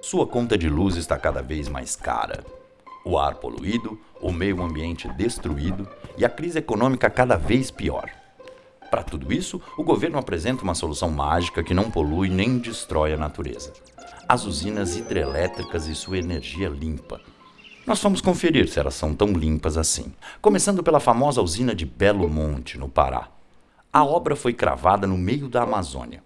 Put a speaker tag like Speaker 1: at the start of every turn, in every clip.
Speaker 1: Sua conta de luz está cada vez mais cara. O ar poluído, o meio ambiente destruído e a crise econômica cada vez pior. Para tudo isso, o governo apresenta uma solução mágica que não polui nem destrói a natureza. As usinas hidrelétricas e sua energia limpa. Nós vamos conferir se elas são tão limpas assim. Começando pela famosa usina de Belo Monte, no Pará. A obra foi cravada no meio da Amazônia.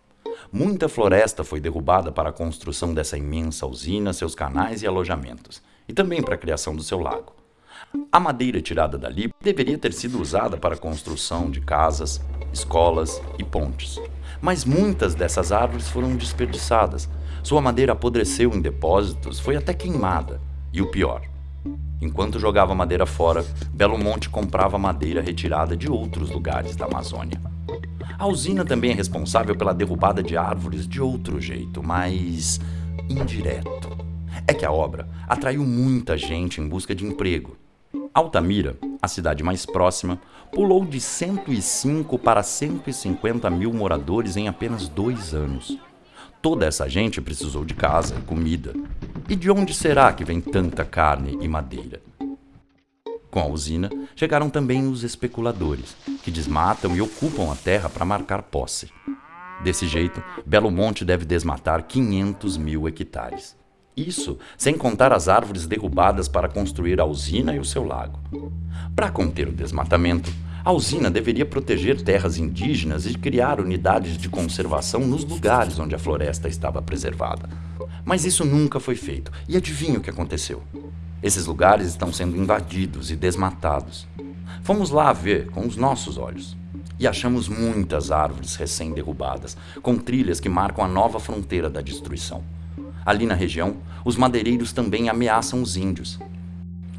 Speaker 1: Muita floresta foi derrubada para a construção dessa imensa usina, seus canais e alojamentos, e também para a criação do seu lago. A madeira tirada dali deveria ter sido usada para a construção de casas, escolas e pontes. Mas muitas dessas árvores foram desperdiçadas. Sua madeira apodreceu em depósitos, foi até queimada. E o pior, Enquanto jogava madeira fora, Belo Monte comprava madeira retirada de outros lugares da Amazônia. A usina também é responsável pela derrubada de árvores de outro jeito, mais indireto. É que a obra atraiu muita gente em busca de emprego. Altamira, a cidade mais próxima, pulou de 105 para 150 mil moradores em apenas dois anos. Toda essa gente precisou de casa, comida. E de onde será que vem tanta carne e madeira? Com a usina, chegaram também os especuladores, que desmatam e ocupam a terra para marcar posse. Desse jeito, Belo Monte deve desmatar 500 mil hectares. Isso sem contar as árvores derrubadas para construir a usina e o seu lago. Para conter o desmatamento, a usina deveria proteger terras indígenas e criar unidades de conservação nos lugares onde a floresta estava preservada. Mas isso nunca foi feito. E adivinha o que aconteceu? Esses lugares estão sendo invadidos e desmatados. Fomos lá ver com os nossos olhos. E achamos muitas árvores recém-derrubadas, com trilhas que marcam a nova fronteira da destruição. Ali na região, os madeireiros também ameaçam os índios,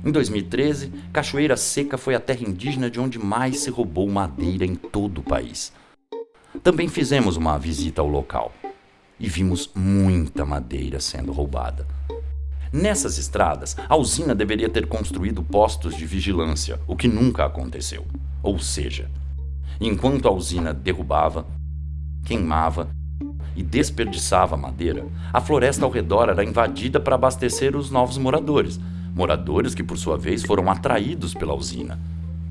Speaker 1: em 2013, Cachoeira Seca foi a terra indígena de onde mais se roubou madeira em todo o país. Também fizemos uma visita ao local e vimos muita madeira sendo roubada. Nessas estradas, a usina deveria ter construído postos de vigilância, o que nunca aconteceu. Ou seja, enquanto a usina derrubava, queimava e desperdiçava madeira, a floresta ao redor era invadida para abastecer os novos moradores moradores que, por sua vez, foram atraídos pela usina.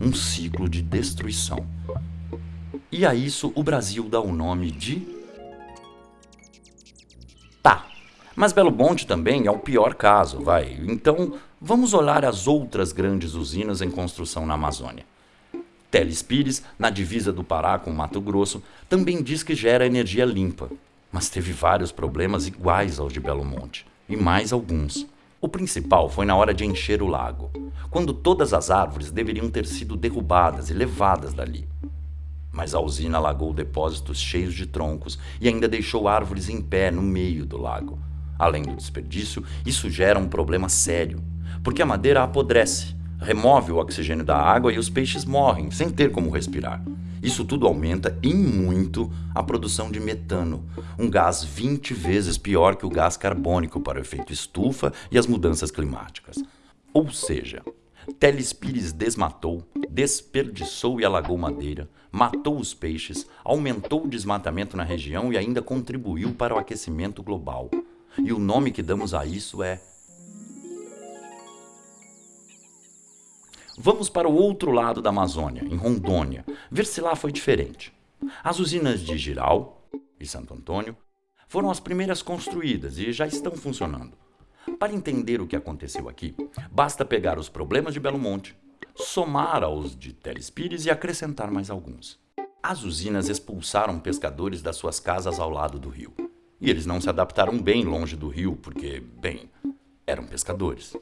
Speaker 1: Um ciclo de destruição. E a isso o Brasil dá o nome de. Tá. Mas Belo Monte também é o pior caso, vai. Então, vamos olhar as outras grandes usinas em construção na Amazônia. Teles Pires, na divisa do Pará com Mato Grosso, também diz que gera energia limpa, mas teve vários problemas iguais aos de Belo Monte, e mais alguns. O principal foi na hora de encher o lago, quando todas as árvores deveriam ter sido derrubadas e levadas dali. Mas a usina alagou depósitos cheios de troncos e ainda deixou árvores em pé no meio do lago. Além do desperdício, isso gera um problema sério, porque a madeira apodrece, remove o oxigênio da água e os peixes morrem sem ter como respirar. Isso tudo aumenta em muito a produção de metano, um gás 20 vezes pior que o gás carbônico para o efeito estufa e as mudanças climáticas. Ou seja, Teles Pires desmatou, desperdiçou e alagou madeira, matou os peixes, aumentou o desmatamento na região e ainda contribuiu para o aquecimento global. E o nome que damos a isso é Vamos para o outro lado da Amazônia, em Rondônia, ver se lá foi diferente. As usinas de Giral e Santo Antônio foram as primeiras construídas e já estão funcionando. Para entender o que aconteceu aqui, basta pegar os problemas de Belo Monte, somar aos de Teles Pires e acrescentar mais alguns. As usinas expulsaram pescadores das suas casas ao lado do rio. E eles não se adaptaram bem longe do rio, porque, bem, eram pescadores.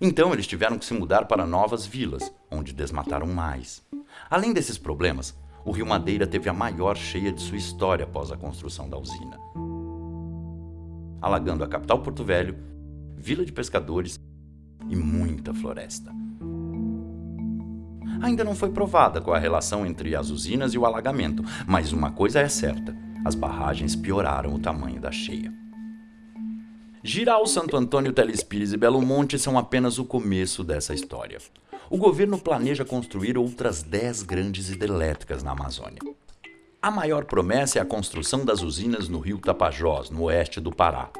Speaker 1: Então eles tiveram que se mudar para novas vilas, onde desmataram mais. Além desses problemas, o Rio Madeira teve a maior cheia de sua história após a construção da usina. Alagando a capital Porto Velho, vila de pescadores e muita floresta. Ainda não foi provada qual a relação entre as usinas e o alagamento, mas uma coisa é certa: as barragens pioraram o tamanho da cheia. Giral, Santo Antônio, Telespires e Belo Monte são apenas o começo dessa história. O governo planeja construir outras 10 grandes hidrelétricas na Amazônia. A maior promessa é a construção das usinas no rio Tapajós, no oeste do Pará.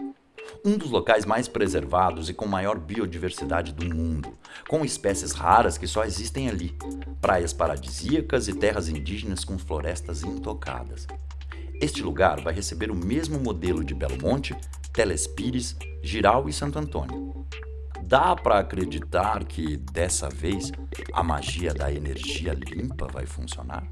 Speaker 1: Um dos locais mais preservados e com maior biodiversidade do mundo, com espécies raras que só existem ali, praias paradisíacas e terras indígenas com florestas intocadas. Este lugar vai receber o mesmo modelo de Belo Monte, Telespires, Giral e Santo Antônio. Dá para acreditar que, dessa vez, a magia da energia limpa vai funcionar?